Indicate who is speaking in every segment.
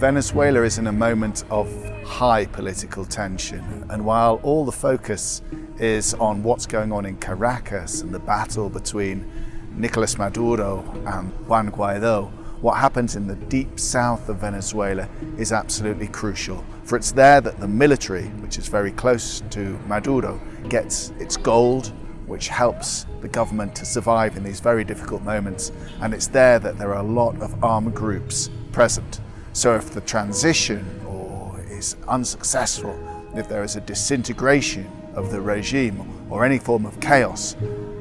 Speaker 1: Venezuela is in a moment of high political tension and while all the focus is on what's going on in Caracas and the battle between Nicolas Maduro and Juan Guaido, what happens in the deep south of Venezuela is absolutely crucial. For it's there that the military, which is very close to Maduro, gets its gold, which helps the government to survive in these very difficult moments. And it's there that there are a lot of armed groups present. So if the transition or is unsuccessful, if there is a disintegration of the regime or any form of chaos,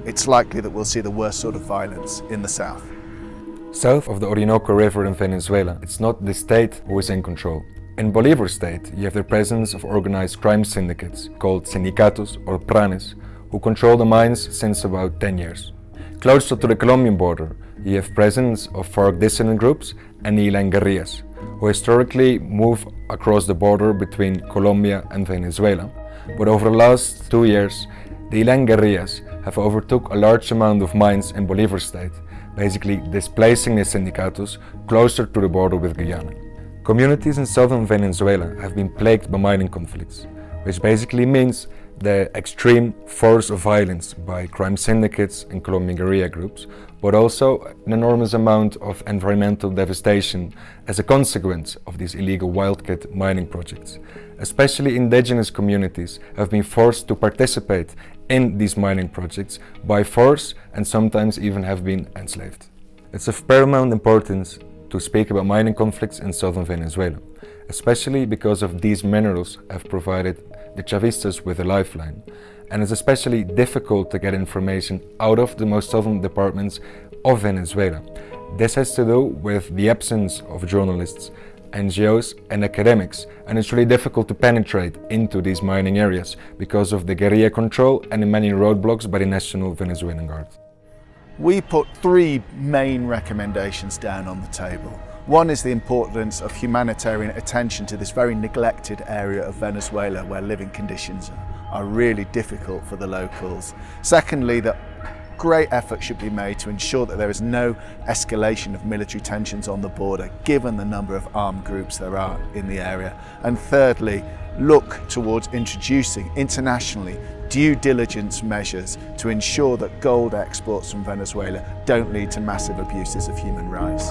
Speaker 1: it's likely that we'll see the worst sort of violence in the south.
Speaker 2: South of the Orinoco River in Venezuela, it's not the state who is in control. In Bolivar state, you have the presence of organized crime syndicates called sindicatos or pranes, who control the mines since about 10 years. Closer to the Colombian border, you have presence of FARC dissident groups and ELN guerrillas, who historically move across the border between Colombia and Venezuela. But over the last two years, the ELN guerrillas have overtook a large amount of mines in Bolivar state, basically displacing the sindicatos closer to the border with Guyana. Communities in southern Venezuela have been plagued by mining conflicts, which basically means the extreme force of violence by crime syndicates and Colombian guerrilla groups, but also an enormous amount of environmental devastation as a consequence of these illegal wildcat mining projects. Especially indigenous communities have been forced to participate in these mining projects by force and sometimes even have been enslaved. It's of paramount importance to speak about mining conflicts in southern Venezuela, especially because of these minerals have provided the Chavistas with a lifeline. And it's especially difficult to get information out of the most southern departments of Venezuela. This has to do with the absence of journalists, NGOs and academics and it's really difficult to penetrate into these mining areas because of the guerrilla control and the many roadblocks by the National Venezuelan Guard.
Speaker 1: We put three main recommendations down on the table. One is the importance of humanitarian attention to this very neglected area of Venezuela where living conditions are really difficult for the locals. Secondly, that great effort should be made to ensure that there is no escalation of military tensions on the border, given the number of armed groups there are in the area. And thirdly, look towards introducing internationally due diligence measures to ensure that gold exports from Venezuela don't lead to massive abuses of human rights.